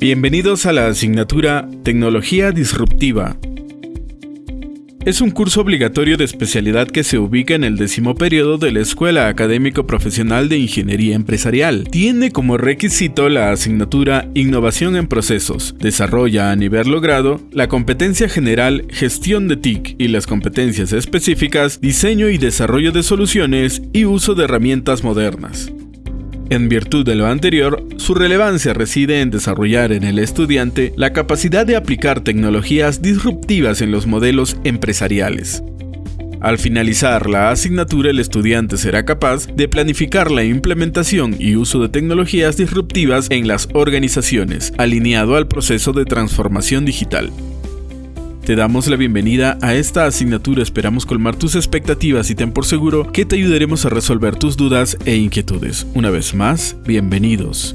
Bienvenidos a la asignatura Tecnología Disruptiva. Es un curso obligatorio de especialidad que se ubica en el décimo periodo de la Escuela Académico Profesional de Ingeniería Empresarial. Tiene como requisito la asignatura Innovación en Procesos. Desarrolla a nivel logrado la competencia general Gestión de TIC y las competencias específicas Diseño y Desarrollo de Soluciones y Uso de Herramientas Modernas. En virtud de lo anterior, su relevancia reside en desarrollar en el estudiante la capacidad de aplicar tecnologías disruptivas en los modelos empresariales. Al finalizar la asignatura, el estudiante será capaz de planificar la implementación y uso de tecnologías disruptivas en las organizaciones, alineado al proceso de transformación digital. Te damos la bienvenida a esta asignatura, esperamos colmar tus expectativas y ten por seguro que te ayudaremos a resolver tus dudas e inquietudes. Una vez más, bienvenidos.